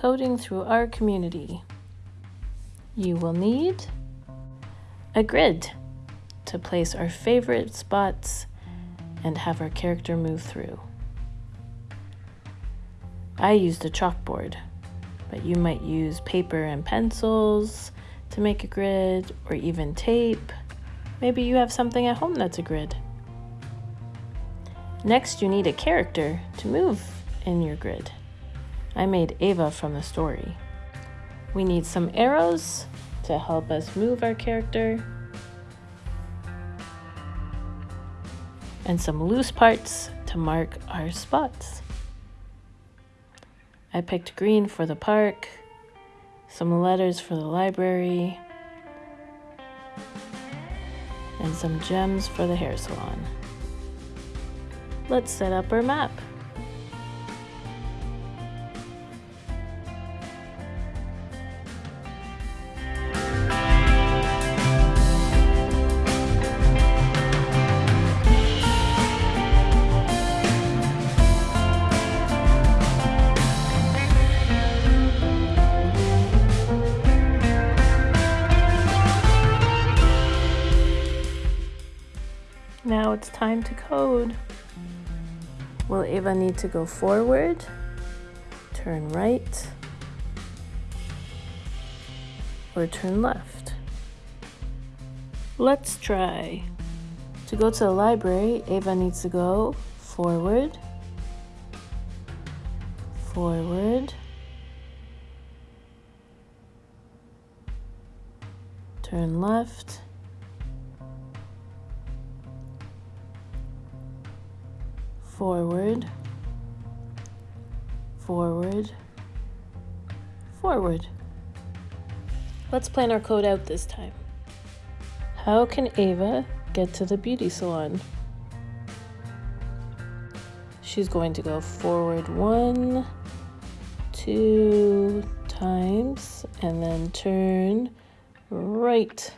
coding through our community. You will need a grid to place our favorite spots and have our character move through. I used a chalkboard, but you might use paper and pencils to make a grid or even tape. Maybe you have something at home that's a grid. Next, you need a character to move in your grid. I made Ava from the story. We need some arrows to help us move our character and some loose parts to mark our spots. I picked green for the park, some letters for the library, and some gems for the hair salon. Let's set up our map. Now it's time to code. Will Ava need to go forward, turn right, or turn left? Let's try. To go to the library, Ava needs to go forward, forward, turn left, forward, forward, forward. Let's plan our code out this time. How can Ava get to the beauty salon? She's going to go forward one, two times, and then turn right.